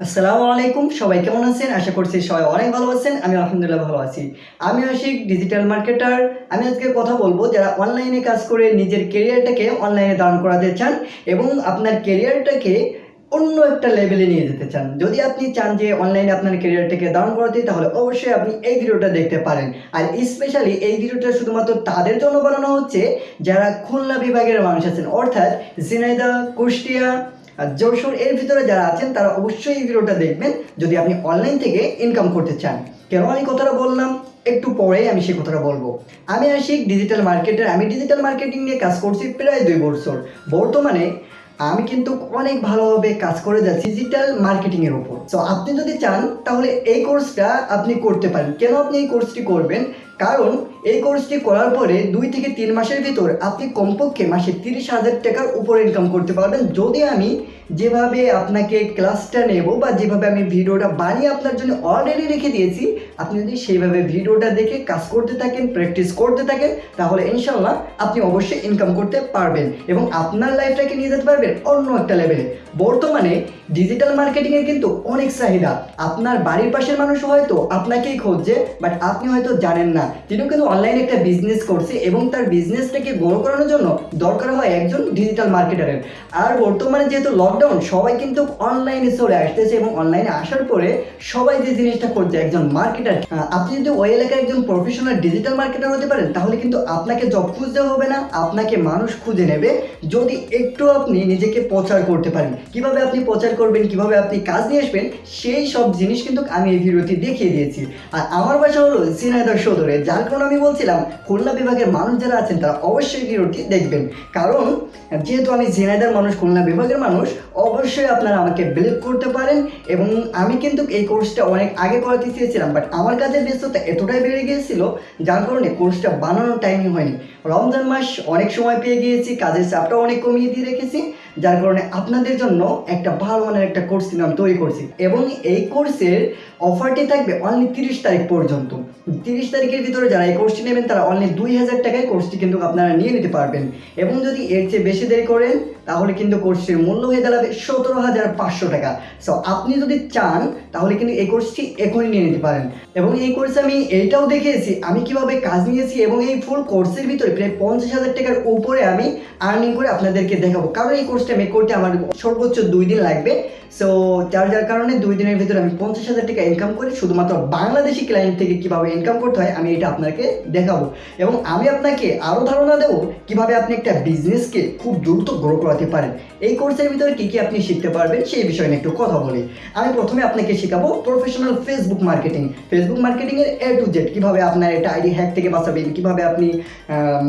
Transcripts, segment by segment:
আসসালামু আলাইকুম সবাই কেমন আছেন? আশা করছি সবাই অনেক ভালো আছেন। আমি আলহামদুলিল্লাহ ভালো আছি। আমি আশিক ডিজিটাল মার্কেটার আমি আজকে কথা বলব যারা অনলাইনে কাজ করে নিজের কেরিয়ারটাকে অনলাইনে দান করাতে চান এবং আপনার কেরিয়ারটাকে অন্য একটা লেভেলে নিয়ে যেতে চান। যদি আপনি চান যে অনলাইনে আপনার কেরিয়ারটাকে দান করাতে, তাহলে অবশ্যই আপনি এই ভিডিওটা দেখতে পারেন। আর স্পেশালি এই ভিডিওটা শুধুমাত্র তাদের জন্য বানানো হচ্ছে, যারা খুলনা বিভাগের মানুষ আছেন। অর্থাৎ ঝিনাইদহ, কুষ্টিয়া যশোর এর ভিতরে যারা আছেন, তারা অবশ্যই এই ভিডিওটা দেখবেন, যদি আপনি অনলাইন থেকে ইনকাম করতে চান। কেন আমি কথাটা বললাম? একটু পরে আমি সে কথাটা বলব। আমি আসি ডিজিটাল মার্কেটার আমি ডিজিটাল মার্কেটিং নিয়ে কাজ করছি প্রায় দুই বছর। বর্তমানে আমি কিন্তু অনেক ভালোভাবে কাজ করে যাচ্ছি ডিজিটাল মার্কেটিংয়ের উপর। তো আপনি যদি চান, তাহলে এই কোর্সটা আপনি করতে পারেন। কেন আপনি এই কোর্সটি করবেন? কারণ এই কোর্সটি করার পরে দুই থেকে তিন মাসের ভিতর আপনি কমপক্ষে মাসে তিরিশ হাজার টাকার উপর ইনকাম করতে পারবেন। যদি আমি যেভাবে আপনাকে ক্লাসটা নেব বা যেভাবে আমি ভিডিওটা বানিয়ে আপনার জন্য অলরেডি রেখে দিয়েছি, আপনি যদি সেইভাবে ভিডিওটা দেখে কাজ করতে থাকেন প্র্যাকটিস করতে থাকেন, তাহলে ইনশাল্লাহ আপনি অবশ্যই ইনকাম করতে পারবেন এবং আপনার লাইফটাকে নিয়ে যেতে পারবেন অন্য একটা লেভেলে বর্তমানে ডিজিটাল মার্কেটিংয়ের কিন্তু অনেক চাহিদা। আপনার বাড়ির পাশের মানুষ হয়তো আপনাকেই খুঁজছে বাট আপনি হয়তো জানেন না। তিনিও কিন্তু অনলাইনে একটা বিজনেস করছে এবং তার বিজনেসটাকে বড় করানোর জন্য দরকার হয় একজন ডিজিটাল মার্কেটারের আর বর্তমানে যেহেতু লকডাউন সবাই কিন্তু অনলাইনে চলে আসতেছে এবং অনলাইনে আসার পরে সবাই যে জিনিসটা করছে, একজন মার্কেটার আপনি যদি ওই এলাকায় একজন প্রফেশনাল ডিজিটাল মার্কেটার হতে পারেন, তাহলে কিন্তু আপনাকে জব খুঁজতে হবে না, আপনাকে মানুষ খুঁজে নেবে যদি একটু আপনি নিজেকে প্রচার করতে পারেন। কীভাবে আপনি প্রচার করবেন, কীভাবে আপনি কাজ নিয়ে আসবেন, সেই সব জিনিস কিন্তু আমি এই ভিডিওতে দেখিয়ে দিয়েছি। আর আমার বাসা হলো সিনাইদার সদরে, যার কারণে আমি বলছিলাম, খুলনা বিভাগের মানুষ যারা আছেন তারা অবশ্যই ভিডিওটি দেখবেন। কারণ, যেহেতু আমি ঝিনাইদার মানুষ, খুলনা বিভাগের মানুষ, অবশ্যই আপনারা আমাকে বিলিভ করতে পারেন এবং আমি কিন্তু এই কোর্সটা অনেক আগে করাতে চেয়েছিলাম বাট আমার কাজের ব্যস্ততা এতটাই বেড়ে গিয়েছিল, যার কারণে কোর্সটা বানানোর টাইমই হয়নি। রমজান মাস অনেক সময় পেয়ে গিয়েছি, কাজের চাপটা অনেক কমিয়ে দিয়ে রেখেছি যার কারণে আপনাদের জন্য একটা ভালো মানের একটা কোর্স কিন্তু আমি তৈরি করছি। এবং এই কোর্সের অফারটি থাকবে অনলি তিরিশ তারিখ পর্যন্ত। তিরিশ তারিখের ভিতরে যারা এই কোর্সটি নেবেন, তারা অনলি দুই হাজার টাকায় কোর্সটি কিন্তু আপনারা নিয়ে নিতে পারবেন। এবং যদি এর চেয়ে বেশি দেরি করেন, তাহলে কিন্তু কোর্সটির মূল্য হয়ে দাঁড়াবে সতেরো হাজার পাঁচশো টাকা। সো আপনি যদি চান, তাহলে কিন্তু এই কোর্সটি এখনই নিয়ে নিতে পারেন। এবং এই কোর্সে আমি এইটাও দেখিয়েছি, আমি কীভাবে কাজ নিয়েছি এবং এই ফুল কোর্সের ভিতরে প্রায় পঞ্চাশ হাজার টাকার উপরে আমি আর্নিং করে আপনাদেরকে দেখাবো। কারণ এই মেক করতে আমার সর্বোচ্চ দুই দিন লাগবে। সো যার যার কারণে দুই দিনের ভিতরে আমি পঞ্চাশ হাজার টাকা ইনকাম করে, শুধুমাত্র বাংলাদেশি ক্লায়েন্ট থেকে কীভাবে ইনকাম করতে হয়, আমি এটা আপনাকে দেখাবো। এবং আমি আপনাকে আরও ধারণা দেবো কীভাবে আপনি একটা বিজনেসকে খুব দ্রুত গ্রো করাতে পারেন। এই কোর্সের ভিতরে কী কী আপনি শিখতে পারবেন, সেই বিষয়ে নিয়ে একটু কথা বলি। আমি প্রথমে আপনাকে শেখাবো প্রফেশনাল ফেসবুক মার্কেটিং ফেসবুক মার্কেটিংয়ের এ টু জেড কীভাবে আপনার একটা আইডি হ্যাক থেকে বাঁচাবেন, কীভাবে আপনি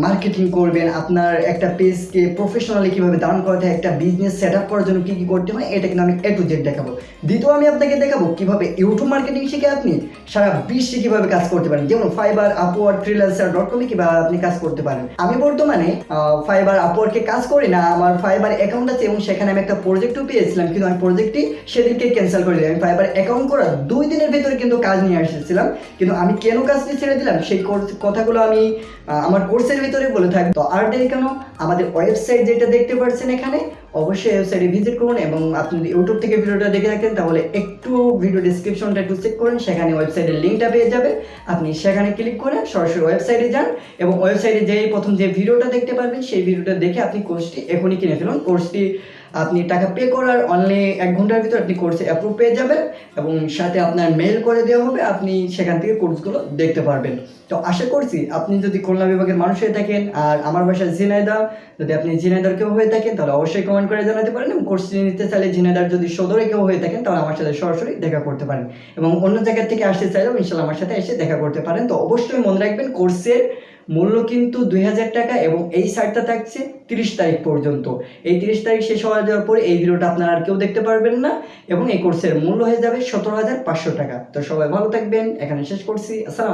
মার্কেটিং করবেন, আপনার একটা পেজকে প্রফেশনালি কীভাবে দান করাতে হয় একটা বিজনেস সেট আপ করার জন্য কী কী করতে হয়, এটা কিন্তু আমি এ টু জেড দেখাবো। দ্বিতীয় আমি আপনাকে দেখাবো কীভাবে ইউটিউব মার্কেটিং শিখে আপনি সারা বিশ্বে কীভাবে কাজ করতে পারেন। যেমন ফাইবার আপওয়ার্ড ফ্রিল্যান্সার ডট কমে কীভাবে আপনি কাজ করতে পারেন। আমি বর্তমানে ফাইবার আপওয়ার্ডকে কাজ করি না, আমার ফাইবার অ্যাকাউন্ট আছে এবং সেখানে আমি একটা প্রজেক্টও পেয়েছিলাম, কিন্তু আমি প্রজেক্টটি সেদিনকে ক্যান্সেল করে দিলাম। ফাইবার অ্যাকাউন্ট করার দুই দিনের ভিতরে কিন্তু কাজ নিয়ে এসেছিলাম, কিন্তু আমি কেন কাজটি ছেড়ে দিলাম সেই কথাগুলো আমি আমার কোর্সের ভিতরে বলে থাকি। আর কেন? আমাদের ওয়েবসাইট যেটা দেখতে পাচ্ছেন এখানে অবশ্যই ওয়েবসাইটে ভিজিট করুন এবং আপনি যদি ইউটিউব থেকে ভিডিওটা দেখে থাকেন, তাহলে একটু ভিডিও ডিসক্রিপশনটা একটু চেক করুন, সেখানে ওয়েবসাইটের লিঙ্কটা পেয়ে যাবে আপনি সেখানে ক্লিক করে সরাসরি ওয়েবসাইটে যান এবং ওয়েবসাইটে যেই প্রথম যে ভিডিওটা দেখতে পারবেন, সেই ভিডিওটা দেখে আপনি কোর্সটি এখনই কিনে ফেলুন। কোর্সটি আপনি টাকা পে করার অনলি এক ঘণ্টার ভিতর আপনি কোর্সে অ্যাপ্রুভ পেয়ে যাবেন এবং সাথে আপনার মেল করে দেওয়া হবে, আপনি সেখান থেকে কোর্সগুলো দেখতে পারবেন। তো আশা করছি আপনি যদি খুলনা বিভাগের মানুষ হয়ে থাকেন আর আমার বাসা ঝিনাইদা যদি আপনি ঝিনাইদার কেউ হয়ে থাকেন, তাহলে অবশ্যই কমেন্ট করে জানাতে পারেন এবং কোর্সটি নিতে চাইলে ঝিনাইদার যদি সদরে কেউ হয়ে থাকেন, তাহলে আমার সাথে সরাসরি দেখা করতে পারেন। এবং অন্য জায়গা থেকে আসতে চাইলেও ইনশাল্লাহ আমার সাথে এসে দেখা করতে পারেন। তো অবশ্যই মনে রাখবেন কোর্সের মূল্য কিন্তু দুই হাজার টাকা এবং এই সাইটটা থাকছে তিরিশ তারিখ পর্যন্ত। এই তিরিশ তারিখ শেষ হওয়া যাওয়ার পরে এই ভিডিওটা আপনারা আর কেউ দেখতে পারবেন না এবং এই কোর্সের মূল্য হয়ে যাবে সতেরো হাজার পাঁচশো টাকা। তো সবাই ভালো থাকবেন। এখানে শেষ করছি। আসসালাম